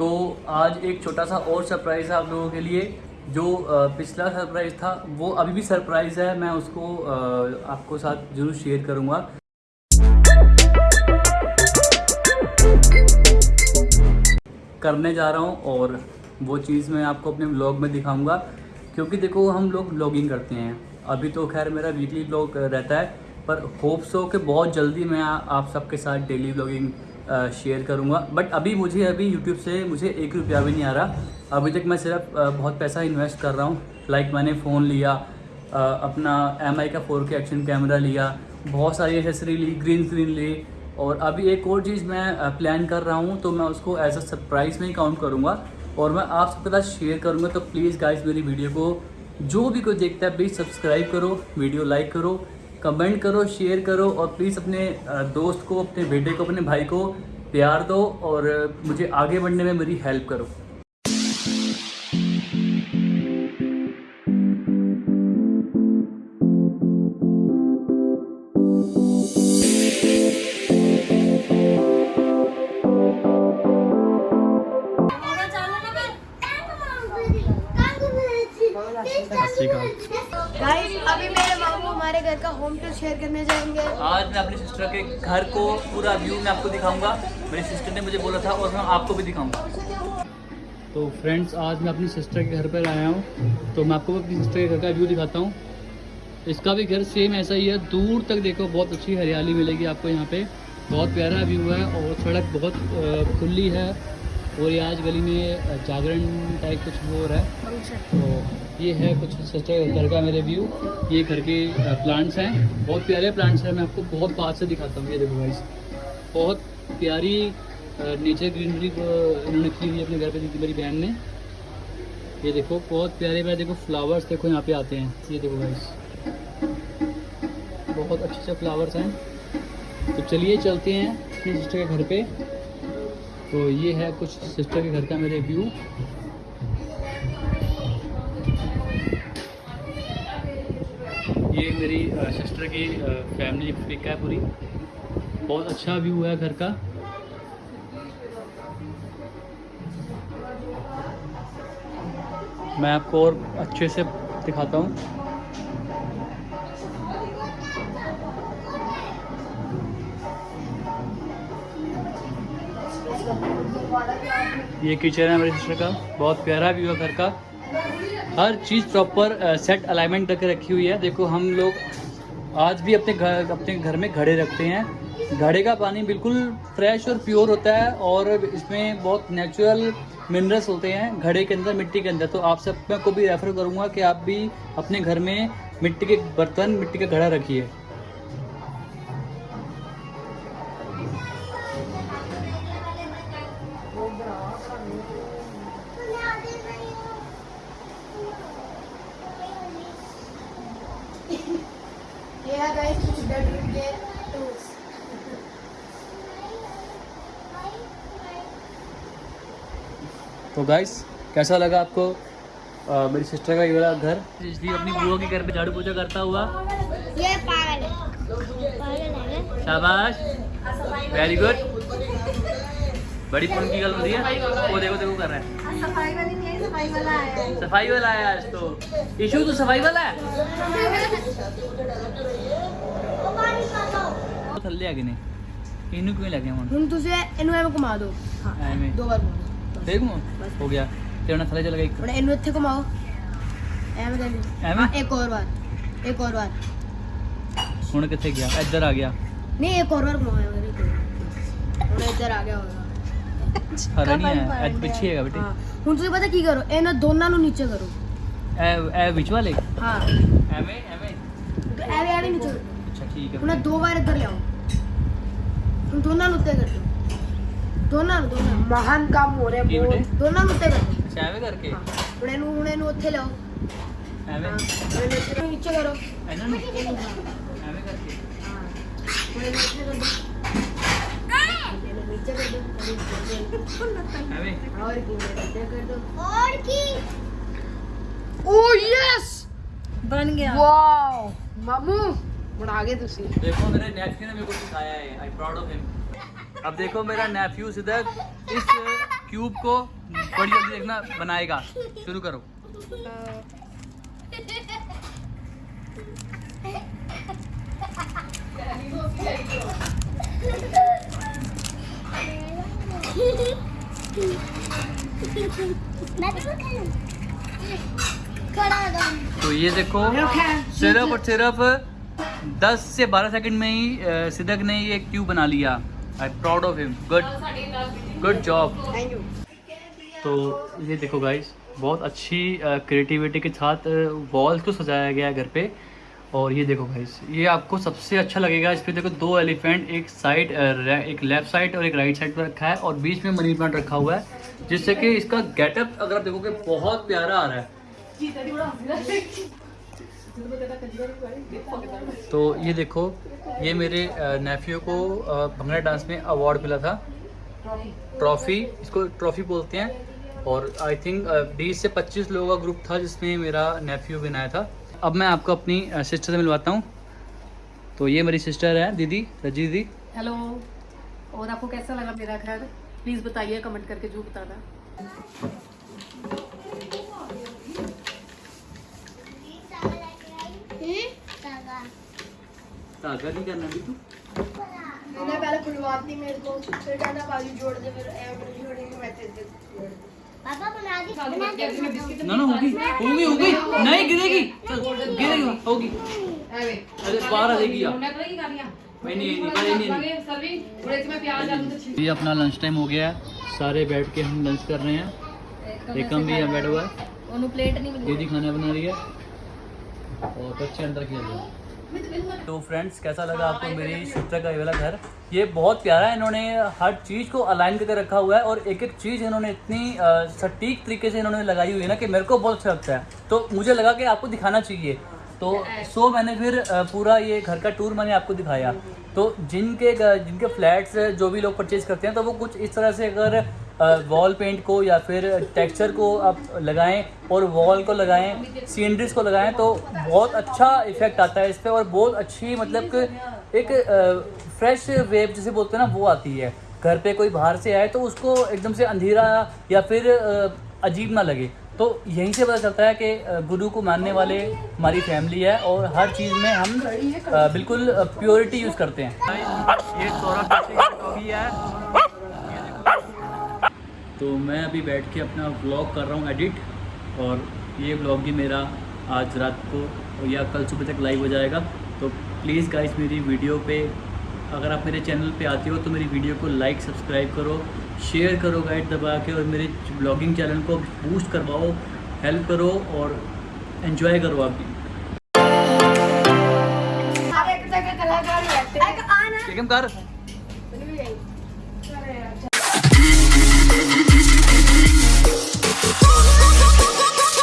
तो आज एक छोटा सा और सरप्राइज़ है आप लोगों के लिए, जो पिछला सरप्राइज़ था, वो अभी भी सरप्राइज़ है, मैं उसको आपको साथ ज़रूर शेयर करूँगा। करने जा रहा हूँ और वो चीज़ मैं आपको अपने ब्लॉग में दिखाऊँगा, क्योंकि देखो हम लोग ब्लॉगिंग करते हैं। अभी तो खैर मेरा वीकली ब्लॉग रहता है, पर होप्स हो कि बहुत जल्दी मैं आप सबके साथ डेली व्लॉगिंग शेयर करूँगा। बट अभी मुझे, अभी यूट्यूब से मुझे एक रुपया भी नहीं आ रहा। अभी तक मैं सिर्फ़ बहुत पैसा इन्वेस्ट कर रहा हूँ। लाइक मैंने फ़ोन लिया अपना MI का फोर के एक्शन कैमरा लिया, बहुत सारी एसेसरी ली ग्रीन स्क्रीन ली। और अभी एक और चीज़ मैं प्लान कर रहा हूँ तो मैं उसको एज अ सरप्राइज़ में ही काउंट करूँगा। और मैं आप सबके साथ शेयर करूँगा तो प्लीज़ गाइस मेरी वीडियो को जो भी कोई देखता है प्लीज़ सब्सक्राइब करो वीडियो लाइक करो कमेंट करो शेयर करो। और प्लीज़ अपने दोस्त को, अपने बेटे को, अपने भाई को प्यार दो और मुझे आगे बढ़ने में मेरी हेल्प करो। गाइस अभी मेरे मामू हमारे घर का होम टूर शेयर करने जाएँगे। आज मैं अपनी सिस्टर के घर को पूरा व्यू मैं आपको दिखाऊँगा। मेरी सिस्टर ने मुझे बोला था और मैं आपको भी दिखाऊँगा। तो फ्रेंड्स आज मैं अपनी सिस्टर के घर पर आया हूँ। तो मैं आपको अपनी सिस्टर के घर का व्यू दिखाता हूँ। इसका भी घर सेम ऐसा ही है। दूर तक देखो बहुत अच्छी हरियाली मिलेगी आपको यहाँ पे। बहुत प्यारा व्यू है और सड़क बहुत खुली है। और ये आज गली में जागरण टाइप कुछ हो रहा है। तो ये है कुछ सिस्टर घर का मेरे व्यू ये घर के प्लांट्स हैं। बहुत प्यारे प्लांट्स हैं। मैं आपको बहुत पास से दिखाता हूँ। ये देखो गाइस बहुत प्यारी नेचर ग्रीनरी इन्होंने की हुई अपने घर पे दी मेरी बहन ने। ये देखो, बहुत प्यारे प्यारे देखो फ्लावर्स देखो यहाँ पे आते हैं। ये देखो गाइस बहुत अच्छे अच्छे फ्लावर्स हैं। तो चलिए चलते हैं अपनी सिस्टर के घर पे। तो ये है कुछ सिस्टर के घर का मेरे व्यू ये मेरी सिस्टर की फैमिली पिक है पूरी। बहुत अच्छा व्यू है घर का। मैं आपको और अच्छे से दिखाता हूँ। ये किचन है मेरी सिस्टर का। बहुत प्यारा व्यू है घर का। हर चीज़ प्रॉपर सेट अलाइनमेंट करके रखी हुई है। देखो, हम लोग आज भी अपने घर अपने घर में घड़े रखते हैं। घड़े का पानी बिल्कुल फ्रेश और प्योर होता है और इसमें बहुत नेचुरल मिनरल्स होते हैं घड़े के अंदर, मिट्टी के अंदर। तो आप सबको भी रेफर करूँगा कि आप भी अपने घर में मिट्टी के बर्तन, मिट्टी का घड़ा रखिए। है तो गाइस कैसा लगा आपको अ, मेरी सिस्टर का ये वाला घर? इसलिए अपनी बुआ के घर पे झाड़ू पोछा करता हुआ। ये पागल है। शाबाश। वेरी गुड बड़ी पुन की गल होती है। वो देखो देखो कर रहा है। सफ़ाई वाली नहीं है सफ़ाई वाला आया है। सफ़ाई वाला है आज तो। इशू तो सफ़ाई वाला है? ਉਹ ਥੱਲੇ ਆ ਗਏ ਨੇ। ਇਹਨੂੰ ਕਿਵੇਂ ਲੱਗੇ ਹੁਣ ਹੁਣ ਤੁਸੀਂ ਇਹਨੂੰ ਐਵੇਂ ਘੁਮਾ ਦਿਓ। ਹਾਂ ਐਵੇਂ। ਦੋ ਵਾਰ ਘੁਮਾਓ? ਠੀਕ ਨੂੰ ਹੋ ਗਿਆ। ਤੇ ਹੁਣ ਥੱਲੇ ਚਲ ਗਿਆ ਇੱਕ। ਹੁਣ ਇਹਨੂੰ ਇੱਥੇ ਘੁਮਾਓ। ਐਵੇਂ ਕਰ ਐਵੇਂ? ਹਾਂ, ਇੱਕ ਹੋਰ ਵਾਰ। ਇੱਕ ਹੋਰ ਵਾਰ। ਹੁਣ ਕਿੱਥੇ ਗਿਆ? ਇੱਧਰ ਆ ਗਿਆ। ਨਹੀਂ ਇੱਕ ਹੋਰ ਵਾਰ ਘੁਮਾਓ। ਹੁਣ ਇੱਧਰ ਆ ਗਿਆ ਹੋਗਾ ਹਰਾ ਨਹੀਂ ਹੈ ਅੱਜ ਪਿੱਛੇ ਹੈਗਾ ਬੇਟੇ। ਹਾਂ। ਹੁਣ ਤੁਸੀਂ ਪਤਾ ਕੀ ਕਰੋ? ਇਹਨਾਂ ਦੋਨਾਂ ਨੂੰ ਨੀਚੇ ਕਰੋ। ਇਹ ਇਹ ਵਿੱਚ ਵਾਲੇ? ਹਾਂ। ਐਵੇਂ ਐਵੇਂ। ਐਵੇਂ ਐਵੇਂ ਨੀਚੇ ਅੱਛਾ ਠੀਕ ਹੈ। ਹੁਣ ਇਹ ਦੋ ਵਾਰ ਇੱਧਰ ਲਿਆਓ। ਹੁਣ ਦੋਨਾਂ ਨੂੰ ਉੱਤੇ ਕਰ ਦਿਓ ਦੋਨਾਂ ਨੂੰ ਦੋਨਾਂ ਨੂੰ ਮਹਾਨ ਕੰਮ ਹੋ ਰਿਹਾ ਕੀ ਬੇਟੇ? ਦੋਨਾਂ ਨੂੰ ਉੱਤੇ ਕਰ ਦਿਓ ਅੱਛਾ ਐਵੇਂ ਕਰਕੇ ਹਾਂ ਹੁਣ ਇਹਨੂੰ ਹੁਣ ਇਹਨੂੰ ਉੱਥੇ ਲਿਆਓ ਐਵੇਂ ਹਾਂ ਹੁਣ ਇਹਨੂੰ ਇੱਥੇ- ਨੀਚੇ ਕਰੋ ਇਹਨਾਂ ਨੂੰ ਇਹਨੂੰ ਹਾਂ ਐਵੇਂ ਕਰਕੇ ਹਾਂ ਹੁਣ ਇਹਨੂੰ ਇੱਥੇ ਕਰ ਦਿਓ ਇਹਨੂੰ ਨੀਚੇ ਕਰ ਦਿਓ ਇਹਨੂੰ ਨੀਚੇ ਕਰ ਦਿਓ। ਐਵੇਂ और की मेरे इधर कर दो और की ओ यस बन गया वाओ मामू बना गए तुसी। देखो मेरे नेफ्यू ने मेरे को सिखाया है। आई प्राउड ऑफ़ हिम अब देखो मेरा नेफ्यू सिद्दक इस क्यूब को बड़ी जल्दी देखना बनाएगा। शुरू करो। तो ये देखो सिर्फ़ और सिर्फ़ 10 से 12 सेकंड में ही सिदक ने ये क्यूब बना लिया। I proud of him good good job तो ये देखो गाइस बहुत अच्छी क्रिएटिविटी के साथ वॉल्स को सजाया गया है घर पे। और ये देखो गाइस ये आपको सबसे अच्छा लगेगा। इस पर देखो दो एलिफेंट एक साइड एक लेफ़्ट साइड और एक राइट साइड पर रखा है। और बीच में मनी प्लांट रखा हुआ है जिससे कि इसका गेटअप अगर आप देखोगे बहुत प्यारा आ रहा है। तो ये देखो, ये मेरे नेफ्यू को भंगड़ा डांस में अवार्ड मिला था। ट्रॉफी इसको ट्रॉफी बोलते हैं। और आई थिंक बीस से पच्चीस लोगों का ग्रुप था जिसमें मेरा नेफ्यू भी आया था। अब मैं आपको अपनी सिस्टर से मिलवाता हूँ। तो ये मेरी सिस्टर है, दीदी, रज़ी दीदी। हेलो और आपको कैसा लगा मेरा घर? प्लीज़ बताइए कमेंट करके जो बताना। हाँ, धागा नहीं करना भी तू। मैंने पहले खुलवाती मेरे को फिर कहना बाजू जोड़ दे फिर एवरेज जोड़ के मैं तेरे पापा बना दी बना दे। ना ना होगी होगी होगी। नहीं गिरेगी। गिरेगी होगी। अरे बाहर आ जाएगी यार ये अपना लंच टाइम हो गया है। सारे बैठ के हम लंच कर रहे हैं। एकम भी यहाँ बैठा हुआ है। दीदी खाना बना रही है। और बच्चे अंदर खेल रहे हैं। तो फ्रेंड्स कैसा लगा आपको मेरी सिस्टर का ये वाला घर? ये बहुत प्यारा है इन्होंने हर चीज़ को अलाइन करके रखा हुआ है और एक एक चीज़ इन्होंने इतनी सटीक तरीके से इन्होंने लगाई हुई है ना कि मेरे को बहुत अच्छा लगता है। तो मुझे लगा कि आपको दिखाना चाहिए। तो सो मैंने फिर पूरा ये घर का टूर मैंने आपको दिखाया। तो जिनके जिनके फ्लैट्स जो भी लोग परचेज करते हैं तो वो कुछ इस तरह से अगर वॉल पेंट को या फिर टेक्सचर को आप लगाएँ और वॉल को लगाएँ सीनरीज को लगाएँ तो बहुत अच्छा इफ़ेक्ट आता है इस पर और बहुत अच्छी मतलब एक फ्रेश वेव जिसे बोलते हैं ना, वो आती है। घर पे कोई बाहर से आए तो उसको एकदम से अंधेरा या फिर अजीब ना लगे। तो यहीं से पता चलता है कि गुरु को मानने वाले हमारी फैमिली है और हर चीज़ में हम बिल्कुल प्योरिटी यूज़ करते हैं। ये है। तो मैं अभी बैठ के अपना ब्लॉग कर रहा हूँ एडिट और ये ब्लॉग भी मेरा आज रात को या कल सुबह तक लाइव हो जाएगा। तो प्लीज़ गाइस मेरी वीडियो पे अगर आप मेरे चैनल पे आते हो तो मेरी वीडियो को लाइक सब्सक्राइब करो शेयर करो गाइड दबा के और मेरे ब्लॉगिंग चैनल को बूस्ट करवाओ हेल्प करो और एंजॉय करो आप भी। कलाकार